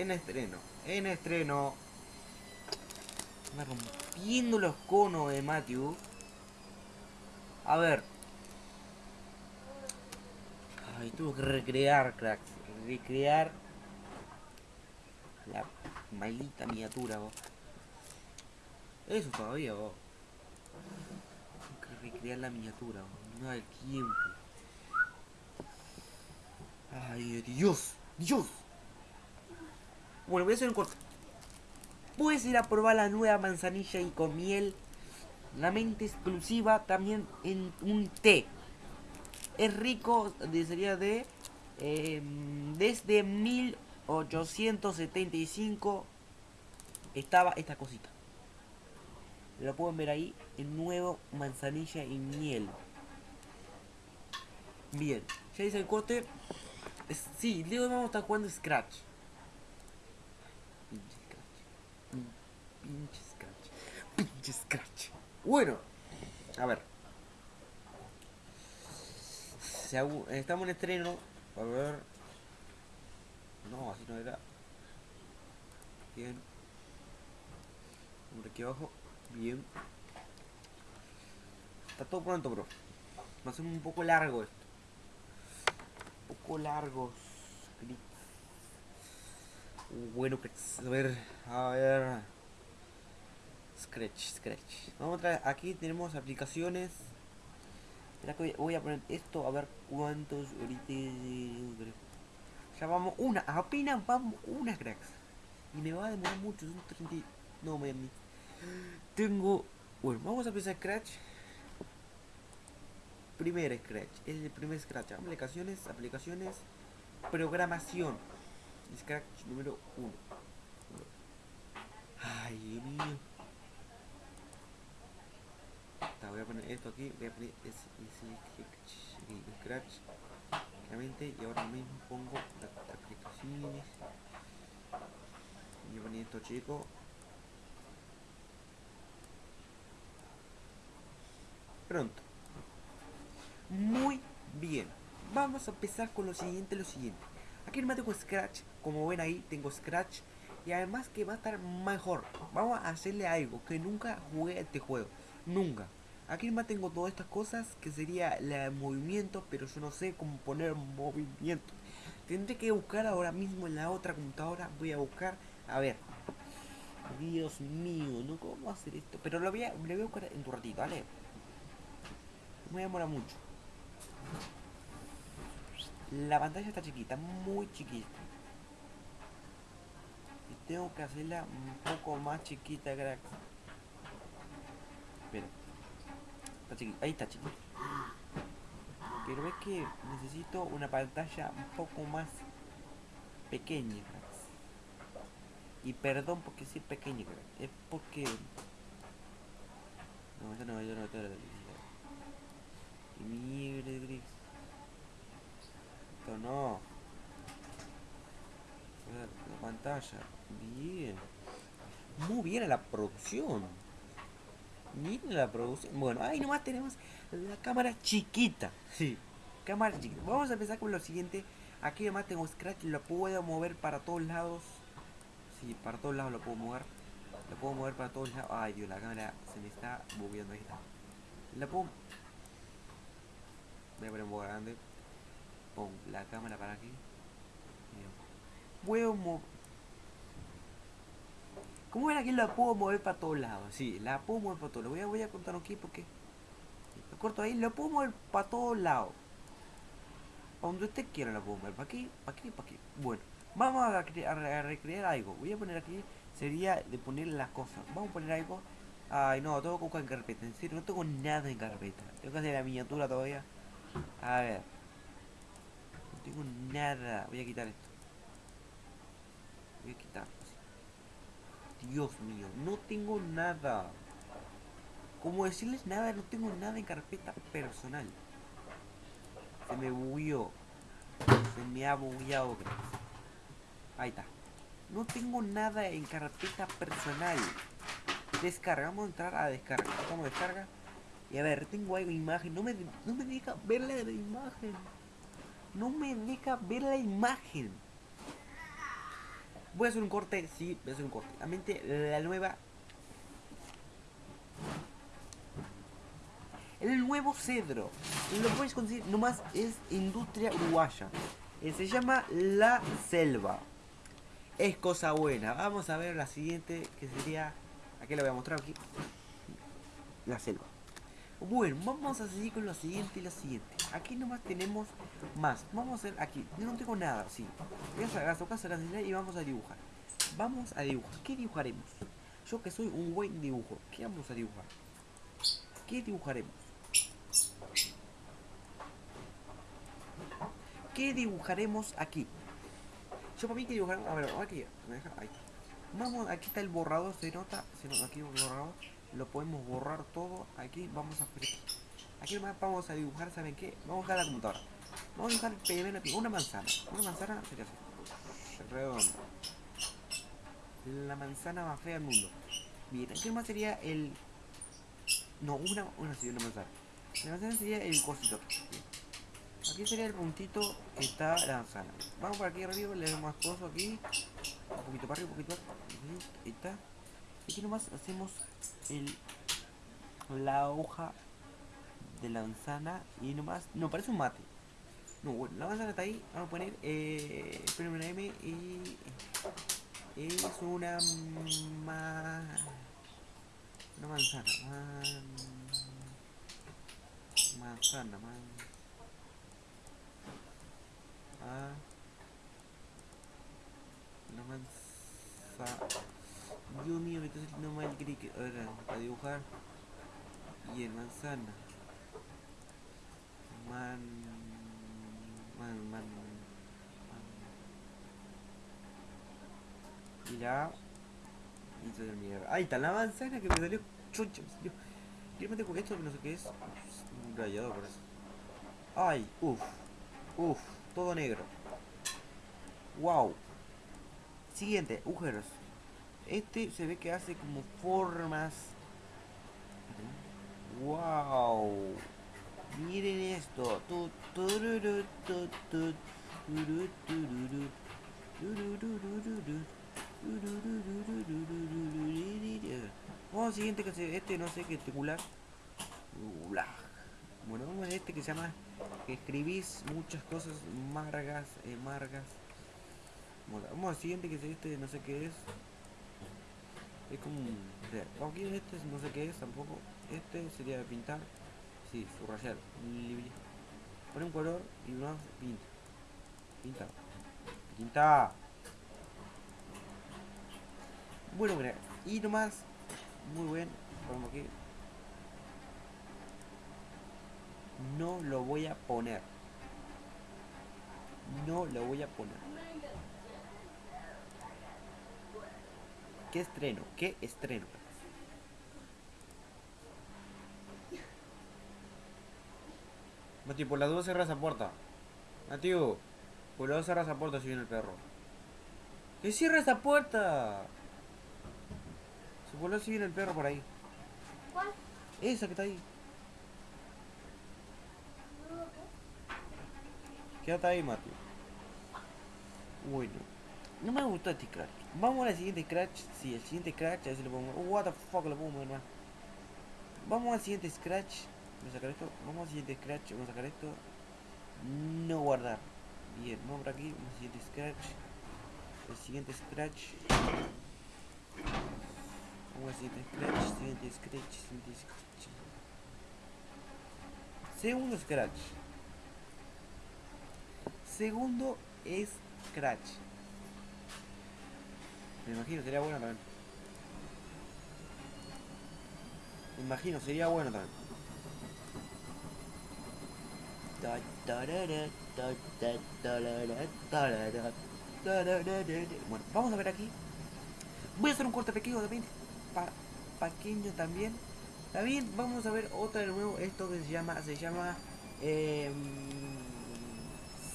en estreno. En estreno. Me rompiendo los conos de Matthew. A ver. Ay, tuve que recrear, cracks. Recrear la maldita miniatura, vos. Eso todavía, vos. Tengo que recrear la miniatura. No hay tiempo. Ay, Dios, Dios. Bueno, voy a hacer un corte. Puedes ir a probar la nueva manzanilla y con miel. La mente exclusiva también en un té. Es rico, sería de... Eh, desde 1875 estaba esta cosita. Lo pueden ver ahí, el nuevo manzanilla y miel. Bien, ya hice el corte. Sí, Leo vamos a estar jugando Scratch. Pinche Scratch. Pinche Scratch. Pinche Scratch. Bueno, a ver. Estamos en estreno. A ver. No, así no era. Bien. Por aquí abajo. Bien. Está todo pronto, bro. Va a ser un poco largo esto. Un poco largo. Bueno, pues, a ver, a ver. Scratch, Scratch. Vamos a traer, aquí tenemos aplicaciones. Voy, a poner esto a ver cuántos ahorita. Ya vamos una, apenas vamos una cracks. Y me va a demorar mucho, son 30. y- No, me. Tengo. Bueno, vamos a empezar Scratch. Primer Scratch, el primer Scratch. Aplicaciones, aplicaciones, programación. Scratch número 1. Ay, Dios mío. Voy a poner esto aquí, voy a poner ese Scratch, claramente, y ahora mismo pongo las aplicaciones. Voy a poner esto chico. Pronto. Muy bien. Vamos a empezar con lo siguiente, lo siguiente. Aquí nomás tengo Scratch, como ven ahí, tengo Scratch. Y además que va a estar mejor. Vamos a hacerle algo que nunca jugué a este juego. Nunca. Aquí nomás tengo todas estas cosas que sería la de movimiento, pero yo no sé cómo poner movimiento. Tendré que buscar ahora mismo en la otra computadora. Voy a buscar. A ver. Dios mío, no cómo hacer esto. Pero lo voy a, lo voy a buscar en tu ratito, ¿vale? Me demora mucho. La pantalla está chiquita, muy chiquita. Tengo que hacerla un poco más chiquita, crack. Espera. Está chiquita. Ahí está chiquita. Pero es que necesito una pantalla un poco más pequeña, cracks. Y perdón porque sí pequeña, crack. Es porque... No, ya no, ya no tengo la electricidad. Mierda, gris. Esto no. La, la pantalla. Bien. Muy bien a la producción. Miren la producción. Bueno, ahí nomás tenemos la cámara chiquita. Sí. Cámara chiquita. Vamos a empezar con lo siguiente. Aquí nomás tengo Scratch. Lo puedo mover para todos lados. Sí, para todos lados lo puedo mover. Lo puedo mover para todos lados. Ay, Dios, la cámara se me está moviendo. Ahí está. La puedo... Voy a poner un poco grande. Pon la cámara para aquí. Bien. Puedo mover... ¿Cómo era que la puedo mover para todos lados? Sí, la puedo mover para todos lados. Voy a, voy a contar aquí porque... Lo corto ahí, lo puedo mover para todos lados. Para donde usted quiera la puedo mover. Para aquí, para aquí, para aquí. Bueno, vamos a, a a recrear algo. Voy a poner aquí, sería de poner las cosas. Vamos a poner algo. Ay, no, tengo que buscar en carpeta. En serio, no tengo nada en carpeta. Tengo que hacer la miniatura todavía. A ver. No tengo nada. Voy a quitar esto. Voy a quitar. Dios mío, no tengo nada. Como decirles nada, no tengo nada en carpeta personal. Se me bugueó. Se me ha bugueado. Ahí está. No tengo nada en carpeta personal. Descarga, vamos a entrar a descarga. A descarga. Y a ver, tengo algo de imagen. No me, no me deja ver la imagen. No me deja ver la imagen. Voy a hacer un corte, sí, voy a hacer un corte. La mente, la nueva... El nuevo cedro. Lo puedes conseguir nomás es industria uruguaya. Eh, se llama La Selva. Es cosa buena. Vamos a ver la siguiente que sería... Aquí la voy a mostrar aquí. La selva. Bueno, vamos a seguir con lo siguiente y lo siguiente. Aquí nomás tenemos más. Vamos a hacer aquí. Yo no tengo nada, sí. Voy a sacar casa y vamos a dibujar. Vamos a dibujar. ¿Qué dibujaremos? Yo que soy un buen dibujo. ¿Qué vamos a dibujar? ¿Qué dibujaremos? ¿Qué dibujaremos aquí? Yo para mí que dibujaremos... A ver, aquí. ¿Me deja? Ahí. Vamos, aquí está el borrador, se nota, se nota aquí el borrador lo podemos borrar todo aquí vamos a aquí vamos a dibujar saben qué vamos a la computadora. Vamos a dibujar primero una manzana. Una manzana sería así redonda. La manzana más fea del mundo. Bien aquí más sería el no una una una manzana. La manzana sería el cosito. Aquí sería el puntito que está la manzana. Vamos por aquí arriba le damos más coso aquí. Un poquito para arriba un poquito arriba ahí está. Aquí nomás hacemos el, la hoja de la manzana y nomás, no, parece un mate. No, bueno, la manzana está ahí, vamos a poner eh, una M y es una ma, una manzana, man, manzana, man, ah, una manzana Dios mío, está saliendo mal que Ahora, a dibujar. Y en manzana. Man. Man, man. man. Mira. Y se mierda. Ahí está la manzana que me salió chucha. Me salió. Quiero meter con esto no sé qué es. Un rayado por eso. Ay, uff. Uff. Todo negro. Wow. Siguiente, agujeros. Este se ve que hace como formas. ¡Wow! Miren esto. Vamos al siguiente que se, este no sé qué titular. Bueno, vamos a este que se llama que escribís muchas cosas margas, eh, margas. vamos al siguiente que es este, no sé qué es. Es como un... Aquí este no sé qué es tampoco. Este sería pintar. Sí, subrayar. Pone un color y más pinta. Pinta. Pinta. Bueno, mira. Y nomás. Muy bien. Como aquí. No lo voy a poner. No lo voy a poner. ¿Qué estreno? ¿Qué estreno? Mati, por la duda cerra esa puerta. Mateo, por la duda cerra esa puerta si viene el perro. ¡Que cierra esa puerta! Se voló si viene el perro por ahí. ¿Cuál? Esa que está ahí. Quédate ahí, Mateo. Bueno. No me gustó este scratch. Vamos al siguiente scratch. Sí, el siguiente scratch. A ver si lo pongo. what the fuck, lo pongo más. Vamos al siguiente scratch. Vamos a sacar esto. Vamos al siguiente scratch. Vamos a sacar esto. No guardar. Bien, vamos por aquí. Vamos al siguiente scratch. El siguiente scratch. Vamos al siguiente scratch. Siguiente scratch. Siguiente scratch. Segundo scratch. Segundo scratch. Me imagino, sería bueno también. Me imagino, sería bueno también. Bueno, vamos a ver aquí. Voy a hacer un corte pequeño también. pequeño también. También vamos a ver otra de nuevo. Esto que se llama. Se llama. Eh,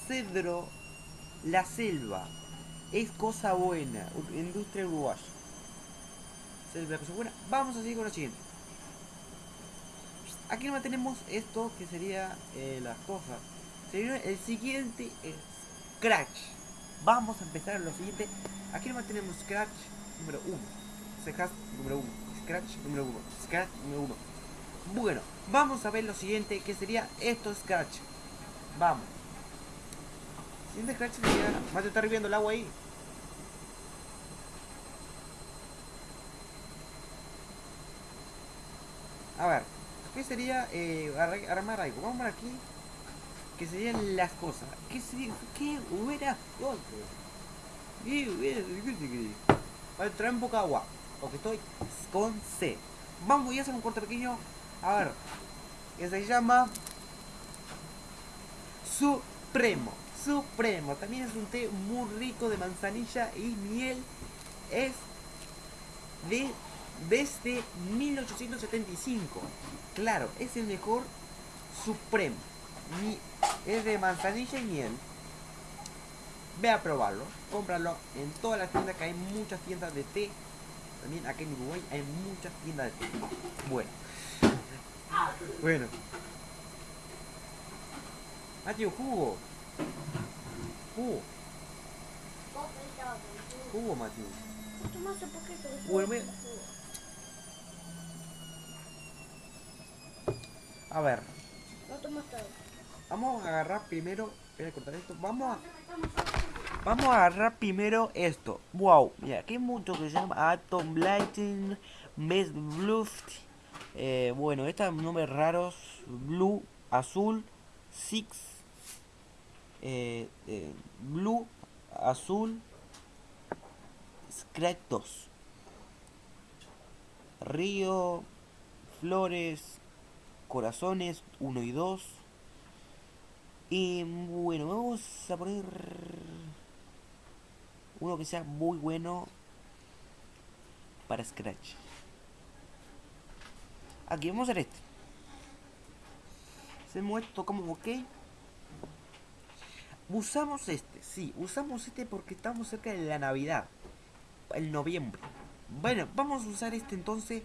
Cedro La Selva es cosa buena. Industria uruguaya. La cosa buena. Vamos a seguir con lo siguiente. Aquí no tenemos esto que sería eh, las cosas. el siguiente Scratch. Vamos a empezar lo siguiente. Aquí nomás tenemos Scratch número 1. Scratch número 1. Scratch número 1. Scratch número 1. Bueno, vamos a ver lo siguiente, que sería esto Scratch. Vamos. Siguiente Scratch sería... Mateo está hirviendo el agua ahí. A ver, ¿qué sería eh, armar algo? Vamos por aquí. Que serían las cosas. ¿Qué sería? ¿Qué hubiera? ¿Qué hubiera? Vale, trae un poco de agua. Porque estoy con C. Vamos, voy a hacer un corte pequeño. A ver. Que se llama Supremo. Supremo. También es un té muy rico de manzanilla y miel. Es de desde 1875. Claro, es el mejor Supremo. es de manzanilla y miel. Ve a probarlo, cómpralo en todas las tiendas que hay muchas tiendas de té. También aquí en Uruguay hay muchas tiendas de té. Bueno. Bueno. Mateo, jugo. Jugo. Jugo, Mateo. Bueno, A ver. Vamos a agarrar primero. Voy a cortar esto. Vamos a. Vamos a agarrar primero esto. Wow, mira, aquí hay mucho que se llama Atom Lighting, Best Blue. Eh, bueno, estos nombres raros: Blue, Azul, Six, eh, eh, Blue, Azul, Scratch 2, Río, Flores, corazones 1 y 2. Y bueno, vamos a poner uno que sea muy bueno para Scratch. Aquí vamos a hacer este. Hacemos esto como ok. Usamos este, sí, usamos este porque estamos cerca de la Navidad. El noviembre. Bueno, vamos a usar este entonces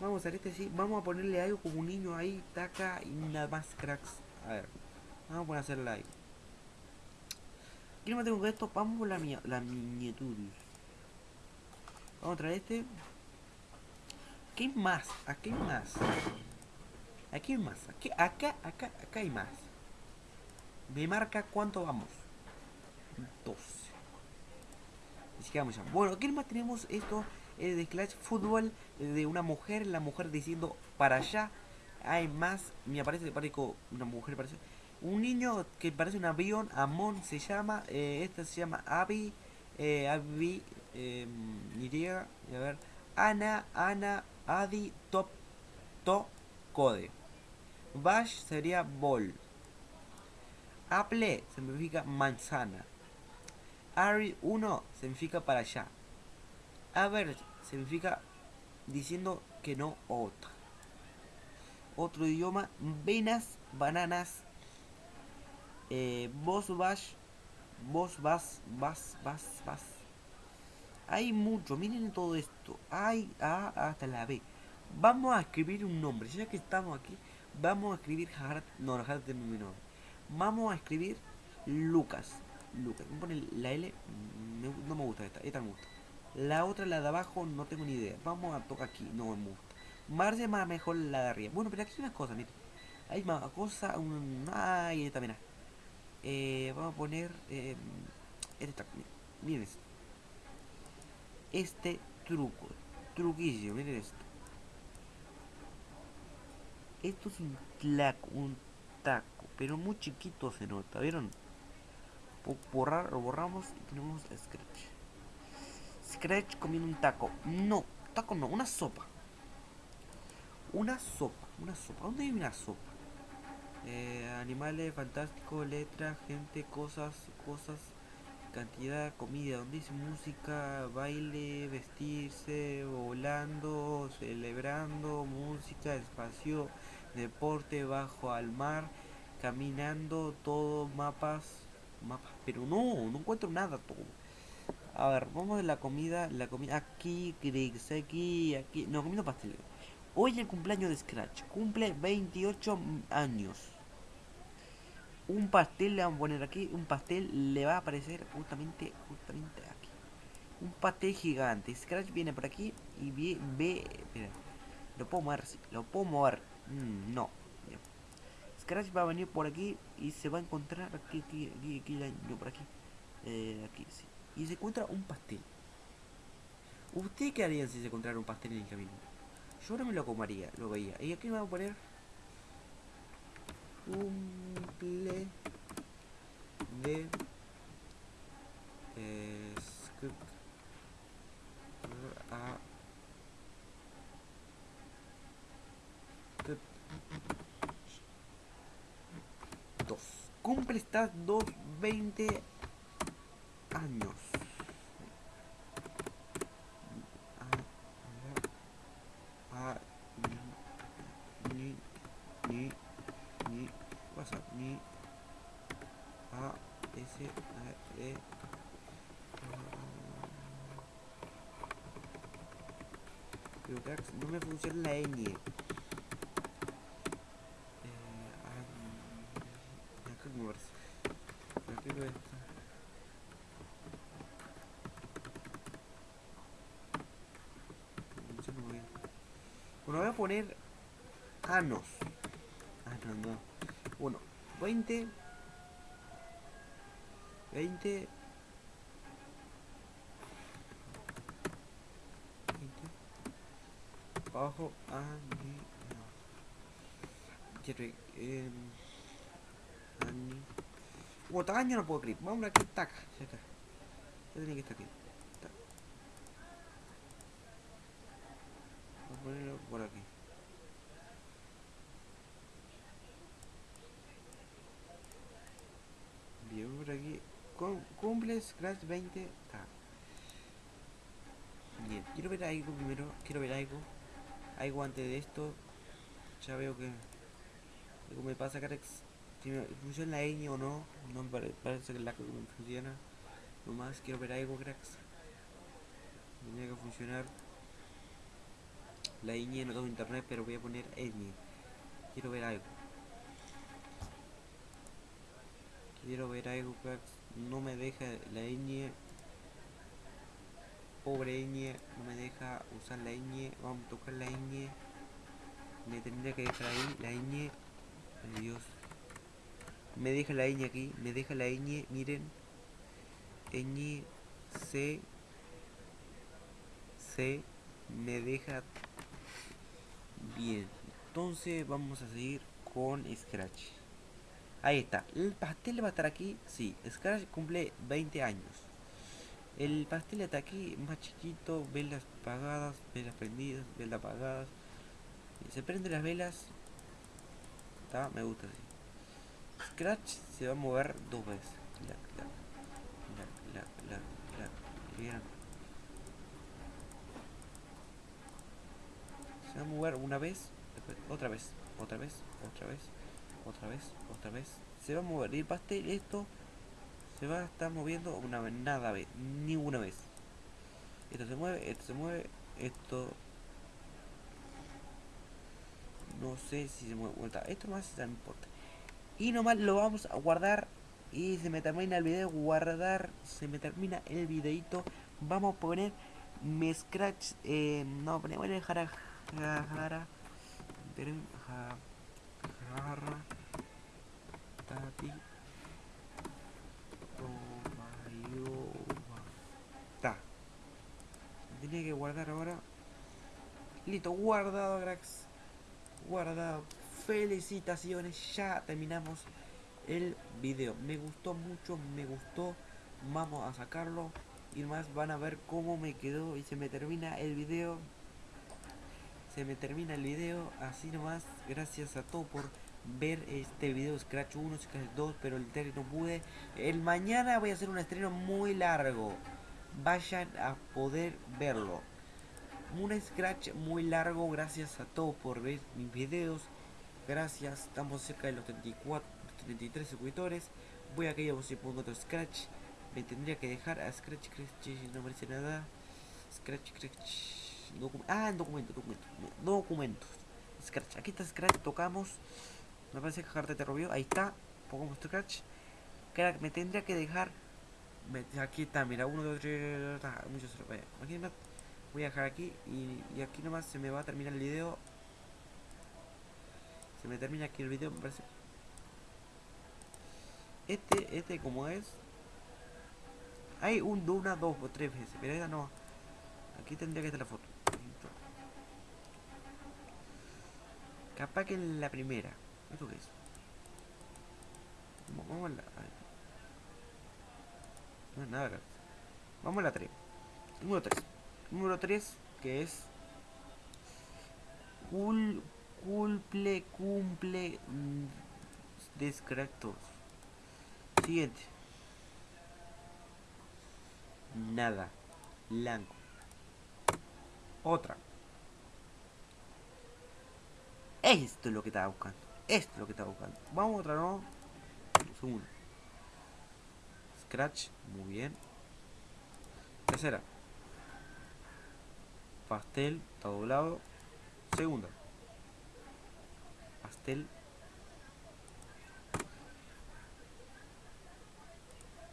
Vamos a hacer este así. Vamos a ponerle algo como un niño ahí, taca y nada más cracks. A ver. Vamos a poner a hacerle ahí. No tengo esto. Vamos por la, la miniatura. Vamos a traer este. Aquí hay más. Aquí más. Aquí más. Acá, acá, acá hay más. Me marca cuánto vamos. 12. Así que vamos ya. Bueno, aquí más tenemos esto de Clash Football de una mujer, la mujer diciendo para allá. Hay más, me aparece, parezco una mujer, parece. Un niño que parece un avión, Amon se llama, eh, esta se llama Abby, eh, Abby, eh, a ver, Ana, Ana, Adi, Top, To, Code. Bash sería Ball. Apple significa manzana. Ari 1 significa para allá. ver significa diciendo que no otra. Otro idioma, venas, bananas, eh, vos vas, vos vas, vas, vas, vas. Hay mucho, miren todo esto. Hay A hasta la B. Vamos a escribir un nombre, ya que estamos aquí, vamos a escribir Hart, no, Hart de mi nombre. Vamos a escribir Lucas. Lucas, me pone la L, no me gusta esta, esta me gusta. La otra, la de abajo, no tengo ni idea. Vamos a tocar aquí, no me gusta. Marge más mejor la de arriba. Bueno, pero aquí hay unas cosas, miren. Hay más cosas, un... Ay, esta, mira. Eh, vamos a poner... Eh, esta, miren esto. Este truco. Truquillo, miren esto. Esto es un tlaco, un taco, pero muy chiquito se nota, ¿vieron? Borrar, lo borramos y tenemos Scratch. Scratch comiendo un taco. No, taco no, una sopa. Una sopa, una sopa. ¿Dónde hay una sopa? Eh, animales, fantástico, letra, gente, cosas, cosas, cantidad, comida. ¿Dónde dice música, baile, vestirse, volando, celebrando, música, espacio, deporte, bajo al mar, caminando, todo, mapas, mapas. Pero no, no encuentro nada todo. A ver, vamos a la comida, la comida aquí, Griggs, aquí, aquí. No, comiendo pastel. Hoy el cumpleaños de Scratch. Cumple 28 años. Un pastel le vamos a poner aquí. Un pastel le va a aparecer justamente, justamente aquí. pastel gigante. Scratch viene por aquí y ve... ve espera. Lo puedo mover, sí, lo puedo mover. Mm, no. Scratch va a venir por aquí y se va a encontrar aquí, aquí, aquí, aquí por aquí. Aquí, sí. Y se encuentra un pastel. ¿Usted qué harían si se encontrara un pastel en el camino? Yo no me lo comería, lo veía. ¿Y aquí me va a poner? Cumple de eh, a dos cumple estas dos 20 años a, a, ni, ni, ni, pasa, ni, a, s, a, e, Pero cracks, no me funciona la ñ. Eh, ah, está. Funciona muy bien. Bueno, voy a poner anos. Ah, no, no. Bueno, 20. 20. 20. Abajo. Quiero. Eh, ani. Bueno, tamaño no puedo clic. Vamos a aquí, tac. Ya está. Ya tenía que estar aquí. Tac. Voy a ponerlo por aquí. Bien, por aquí. Cum- Cumple Scratch 20. Está. Bien, quiero ver algo primero. Quiero ver algo. Algo antes de esto. Ya veo que. Algo me pasa, Carex. Si me funciona la ñ o no. No me pare- parece que la que me funciona. Nomás quiero ver algo, cracks. Tenía que funcionar. La ñ no tengo internet, pero voy a poner ñ. Quiero ver algo. Quiero ver algo, cracks. No me deja la ñ. Pobre ñ. No me deja usar la ñ. Vamos a tocar la ñ. Me tendría que dejar ahí la ñ. Ay, Dios. Me deja la ñ aquí. Me deja la ñ. Miren. ñ. C. C. Me deja. Bien. Entonces vamos a seguir con Scratch. Ahí está. El pastel va a estar aquí. Sí, Scratch cumple 20 años. El pastel está aquí, más chiquito, velas apagadas, velas prendidas, velas apagadas. Se prenden las velas. Está, me gusta así. Scratch se va a mover dos veces. Se va a mover una vez, después otra vez, otra vez, otra vez, otra vez, otra vez. Se va a mover. Y el pastel, esto se va a estar moviendo una vez, nada vez, ni una vez. Esto se mueve, esto se mueve, esto no sé si se mueve vuelta. Esto más no importa. Y nomás lo vamos a guardar. Y se me termina el video. Guardar. Se me termina el videito. Vamos a poner mi scratch. Eh, no, ponemos el jara. Jara. jara Tenía que guardar ahora. Listo, guardado, cracks. Guardado. Felicitaciones. Ya terminamos el video. Me gustó mucho, me gustó. Vamos a sacarlo. Y más van a ver cómo me quedó. Y se me termina el video. Se me termina el video. Así nomás. Gracias a todos por ver este video. Scratch 1, Scratch 2. Pero el 3 no pude. El mañana voy a hacer un estreno muy largo. Vayan a poder verlo. Un scratch muy largo gracias a todos por ver mis videos. Gracias estamos cerca de los 34 33 suscriptores. Voy a caer a pongo otro scratch. Me tendría que dejar a scratch scratch no merece nada. Scratch scratch ah documento documento documentos. Scratch aquí está scratch tocamos. Me parece que carta te robió ahí está pongamos scratch. Me tendría que dejar aquí está, mira, uno, dos, tres, ah, muchos. Bueno, aquí voy a dejar aquí y, aquí nomás se me va a terminar el video. Se me termina aquí el video, me parece. Este, este como es. Hay un, una, dos o tres veces, pero esta no. Aquí tendría que estar la foto. Capaz que en la primera. ¿Esto qué es? Vamos a la. No es nada. Vamos a la 3. Número 3. Número 3, que es. Cul, cumple, cumple. mm, Descractos. Siguiente. Nada. Blanco. Otra. Esto es lo que estaba buscando. Esto es lo que estaba buscando. Vamos a otra, ¿no? Segundo. Scratch. Muy bien. Tercera. Pastel. Está doblado. Segunda. Pastel.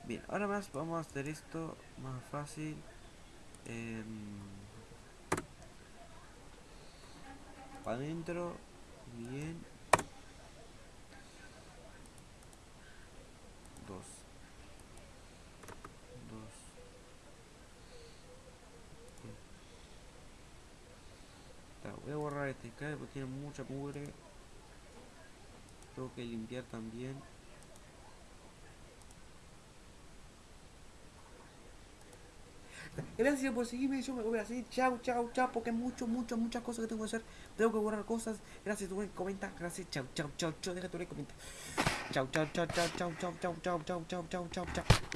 Bien, ahora más vamos a hacer esto más fácil. para adentro. Bien. Dos. Dos. Bien. Ta, voy a este porque tiene mucha mugre. Tengo que limpiar también. Gracias por seguirme, yo me voy a seguir. Chao, chao, chao, porque mucho, mucho, muchas cosas que tengo que hacer. Tengo que borrar cosas. Gracias, tu comenta. Gracias, chao, chao, chao, chao. Deja tu like, comenta. Chao, chao, chao, chao, chao, chao, chao, chao, chao, chao, chao, chao, chao.